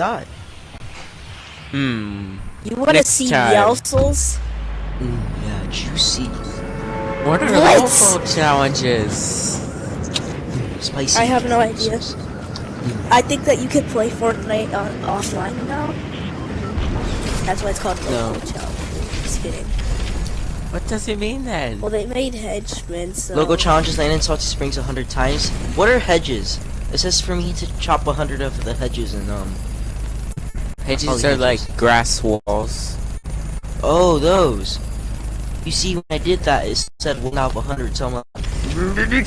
eye. Hmm. You want to see time. Yelsels? Ooh, yeah, juicy. What are the What? local challenges? Spicy. I have no idea. I think that you can play Fortnite on offline now. That's why it's called No. local challenge. Just kidding. What does it mean then? Well, they made henchmen, so. Logo challenges land in salty springs a hundred times. What are hedges? It says for me to chop a hundred of the hedges and um. Hedges are hedges. like grass walls. Oh, those. You see, when I did that, it said one out of a hundred. So I'm like,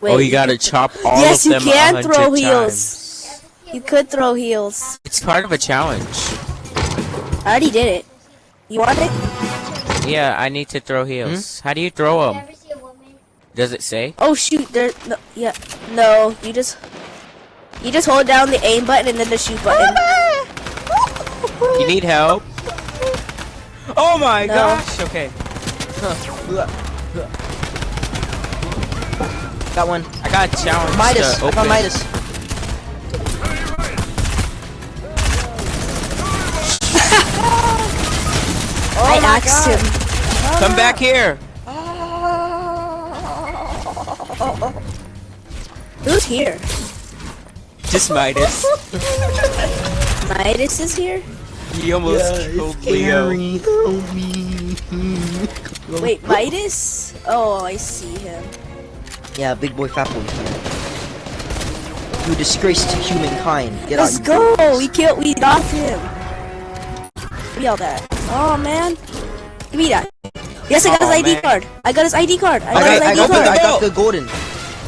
Wait, oh, you gotta chop all Yes, of you them a can throw heels. times. You could throw heels. It's part of a challenge. I already did it. You want it? Yeah, I need to throw heels. Hmm? How do you throw them? Does it say? Oh shoot! There. No, yeah. No. You just. You just hold down the aim button and then the shoot button. You need help? Oh my No. gosh! Okay, got one. I got a challenge Midas. to I open. found Midas. I oh axed him. Come back here! Ah. Who's here? Just Midas. Midas is here. He almost killed Leo. help me. Wait, Midas? Oh, I see him. Yeah, big boy, fat boy. You disgrace to humankind. Get Let's out. you go. We killed. We got him. Give me all that. Oh man. Give me that. Yes, I got Aw, his oh, ID man. card. I got his ID card. I got I his got, I ID got, the, card. I got the golden.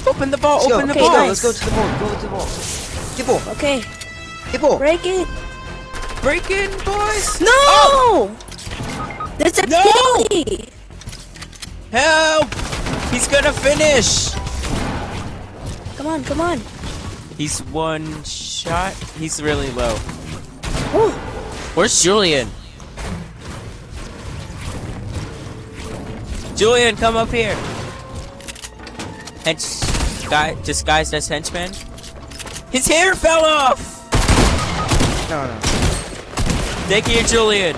Open the ball, Let's go. open the Okay, Let's ball. go. nice. Let's go to the ball. Go to the ball. Ball. Okay, ball. break it. Break in, boys! No! Oh! There's a No! penalty. Help! He's gonna finish! Come on, come on. He's one shot. He's really low. Where's Julian? Julian, come up here. Hench, guy, disguised as henchman. His hair fell off. No, no. Thank you, Julian.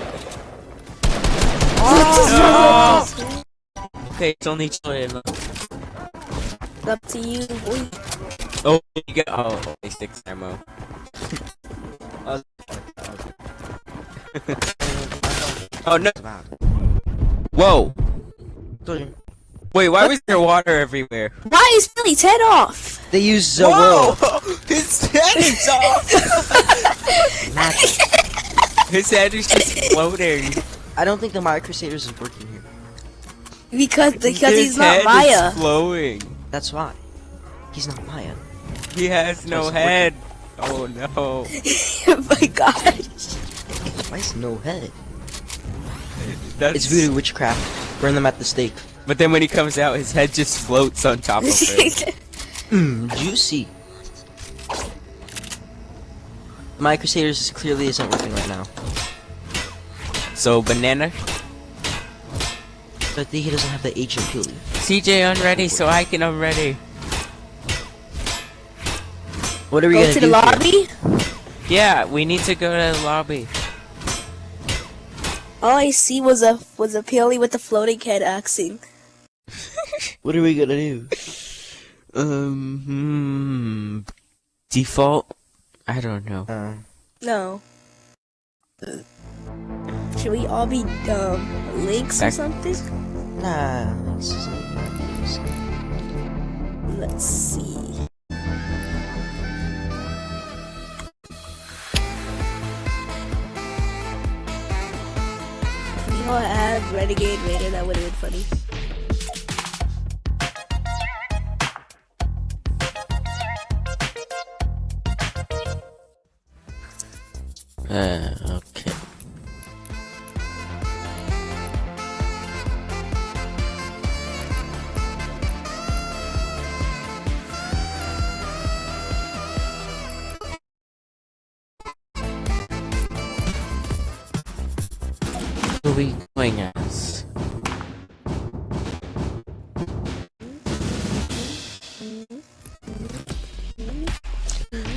Oh. Okay, it's only Julian. left. It's up to you, boy. Oh, you got oh, only six ammo. oh no! Whoa! Wait, why was there water everywhere? Why is Billy's head off? They use the world. His head is off! His head is just floating. I don't think the Maya Crusaders is working here. Because because His he's not head Maya. Is flowing. That's why. He's not Maya. He has no Doesn't head. Oh no. oh my gosh. Why is no head? That's It's voodoo witchcraft. Burn them at the stake. But then when he comes out, his head just floats on top of him. Mmm, juicy. Maya Crusaders clearly isn't working right now. so banana. But he doesn't have the H ability. CJ unready, so I can unready. What are we Go gonna to do the here? lobby. Yeah, we need to go to the lobby. All I see was a was a Peely with the floating head axing. What are we gonna do? Um, hmm, default. I don't know. Uh, No. Should we all be um links or something? nah, this isn't. Let's see. If we all had Renegade Raider, that would have been funny. We going as?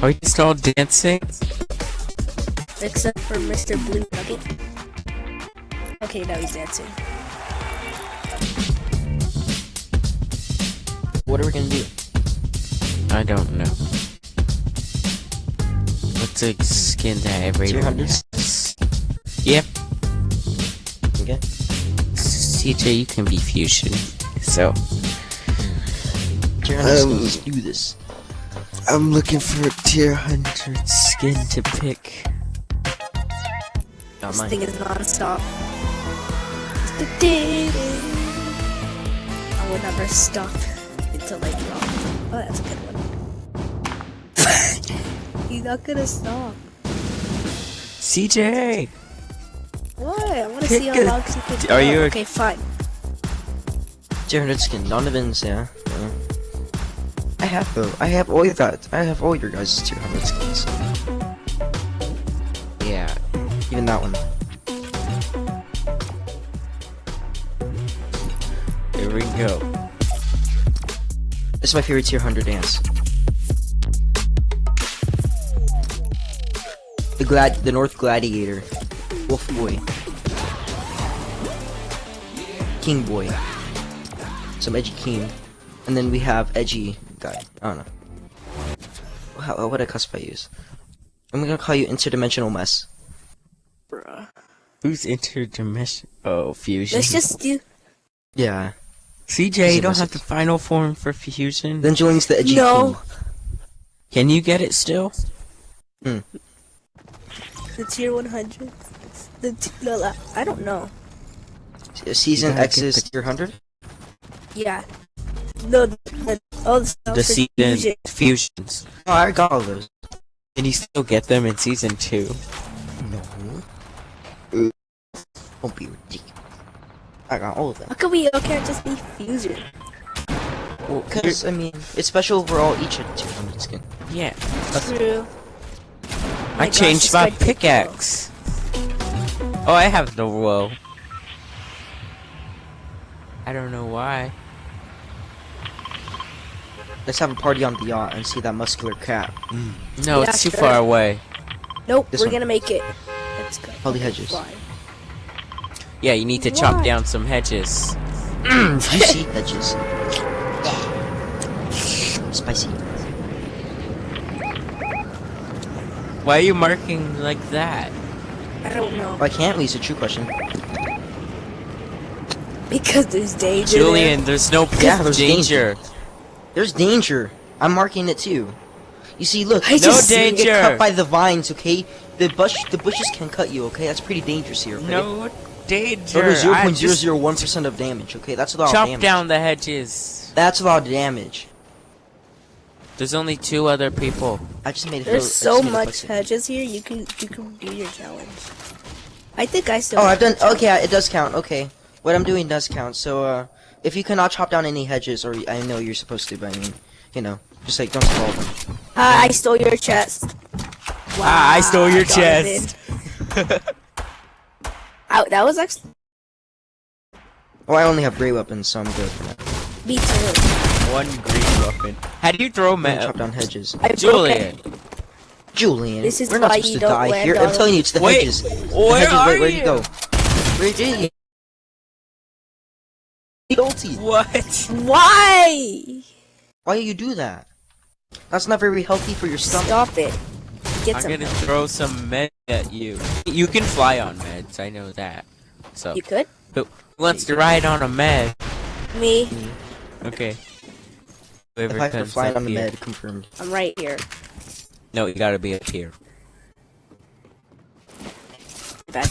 Are you still dancing? Except for Mr. Blue Nugget. Okay, now he's dancing. What are we gonna do? I don't know. What's a skin that everyone 200? has? CJ, you can be fusion. So, Tier 100 Um, skins, let's do this. I'm looking for a tier 100 skin to pick. Not This mine. thing is non-stop. I will never stop until I drop. Oh, that's a good one. He's not gonna stop. CJ! What? I want to see how long he can Are go. you a- Okay, fine. Tier 100 skin, Donovan's, yeah. yeah. I have though. I have all that. I have all your guys' tier 100 skins. Yeah. Even that one. Here we go. This is my favorite tier 100 dance. The glad, the North Gladiator, Wolf Boy, King Boy, some edgy king, and then we have edgy guy. I don't know. How, uh, what a cusp I use. I'm gonna call you interdimensional mess. Bruh. Who's interdimension? Oh, fusion. Let's just do. Yeah. CJ, you don't have the final form for fusion? Then Julian's the edgy No. king. Can you get it still? Hmm. The tier 100. The t- no, la- I don't know. Season X is the- tier 100? Yeah. No, the, the, all the stuff The season fusion. fusions. Oh, I got all those. Can you still get them in season two? No. Don't be ridiculous. I got all of them. How come we all can't just be fusion? Well, cause I mean, it's special overall each of 200 skin. Yeah. True. I My changed this my guy did pickaxe. Oh, I have the woe. I don't know why. Let's have a party on the yacht and see that muscular cat. Mm. No, Yeah, it's too sure. far away. Nope, This we're one. gonna make it. Let's go. All the hedges. Fine. Yeah, you need to chop down some hedges. Mm, Juicy edges. Spicy. Why are you marking like that? I don't know. Why can't we? It's a true question. Because there's danger. Julian, there's no Yeah, there's danger. There's danger. I'm marking it too. You see, look. I you just- danger. Get cut by the vines, okay? The bush, the bushes can cut you, okay? That's pretty dangerous here. Okay? No danger. So there's 0.001 percent of damage. Okay, that's a lot of chop damage. down the hedges. That's a lot of damage. There's only two other people. I just made it. There's so just much hedges here. You can you can do your challenge. I think I still. Oh, have I've done. the. Okay, it does count. Okay, what I'm doing does count. So, uh, if you cannot chop down any hedges, or I know you're supposed to, but I mean, you know, just like don't spoil them. Ah, I stole your chest. Ah, I stole your Donovan. chest. Ow, that was actually Oh, I only have gray weapons, so I'm good for that. me too. One green weapon. How do you throw I'm gonna metal? chop down hedges. I broke it. Julian, Julian, This is we're not supposed to die here. on I'm telling you, it's the Wait, hedges. The where hedges. are Wait, where'd you? you go? Where did you? Guilty. What? Why? Why do you do that? That's not very healthy for your stomach. Stop it. Get I'm some. gonna throw some meds at you. You can fly on meds, I know that. So, You could. who wants to ride on a med? Me. Okay. If I have to comes fly up on the here. med, confirmed. I'm right here. No, you gotta be up here. Bad.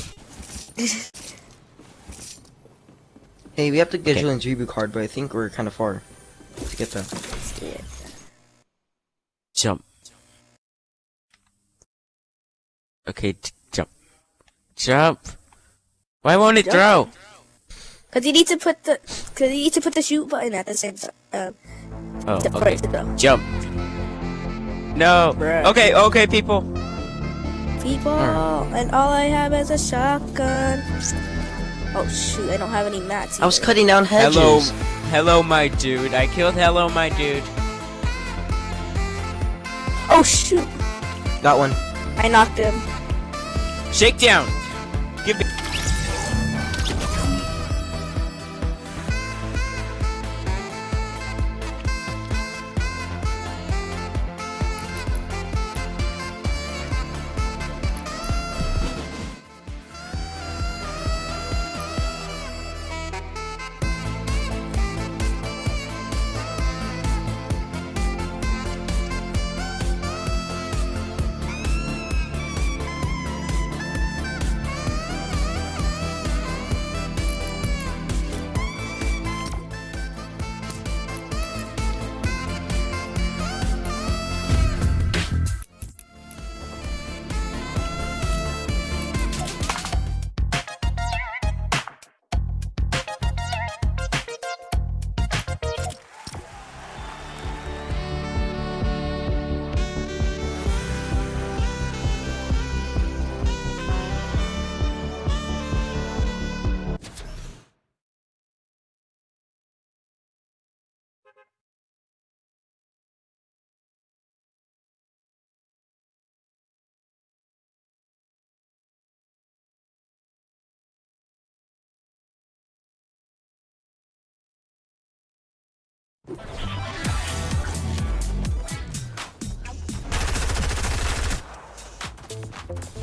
Hey, we have to get Okay. Julian's reboot card, but I think we're kind of far to get that. Let's do it. Jump. Okay, jump. Jump. Why won't it Jump. throw? Cause you need to put the, cause you need to put the shoot button at the same time. Um, Oh, okay. it to go. Jump. No. Bruh. Okay, okay, people. People, and all I have is a shotgun. Oh shoot, I don't have any mats. I was cutting down hedges. Hello, hello, my dude. I killed hello, my dude. Oh shoot. Got one. I knocked him. Shakedown. Thank you.